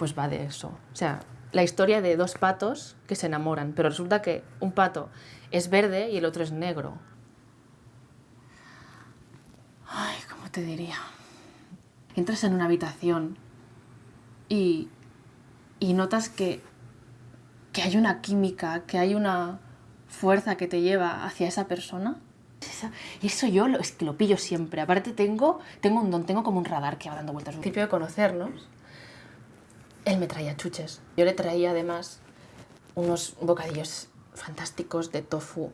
pues va de eso. O sea, la historia de dos patos que se enamoran, pero resulta que un pato es verde y el otro es negro. Ay, ¿cómo te diría? Entras en una habitación y, y notas que, que hay una química, que hay una fuerza que te lleva hacia esa persona. Eso yo lo, es que lo pillo siempre. Aparte tengo, tengo un don, tengo como un radar que va dando vueltas. Principio de conocernos, él me traía chuches. Yo le traía además unos bocadillos fantásticos de tofu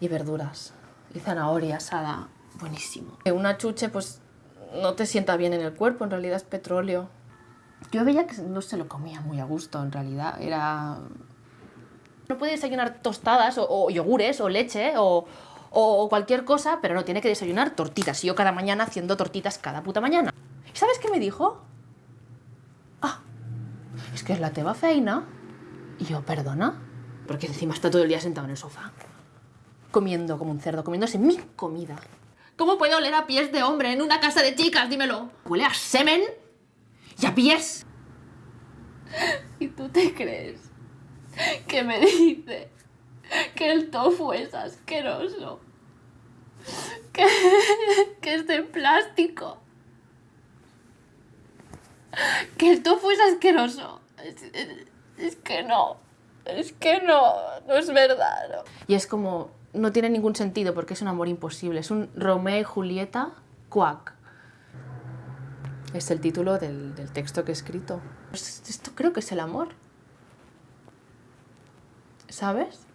y verduras y zanahoria asada, buenísimo. Una chuche pues no te sienta bien en el cuerpo, en realidad es petróleo. Yo veía que no se lo comía muy a gusto, en realidad era... No puede desayunar tostadas o, yogures o leche o, o cualquier cosa, pero no, tiene que desayunar tortitas. Y yo cada mañana haciendo tortitas cada puta mañana. ¿Y sabes qué me dijo? Que es la teva feina. Y yo, perdona, porque encima está todo el día sentado en el sofá, comiendo como un cerdo, comiéndose mi comida. ¿Cómo puede oler a pies de hombre en una casa de chicas? Dímelo. Huele a semen y a pies. ¿Y tú te crees que me dice que el tofu es asqueroso? Que, que es de plástico. Que el tofu es asqueroso. Es, es- que no. Es que no. No es verdad. Y es como, no tiene ningún sentido porque es un amor imposible. Es un Romeo y Julieta quack. Es el título del, del texto que he escrito. Pues esto creo que es el amor. ¿Sabes?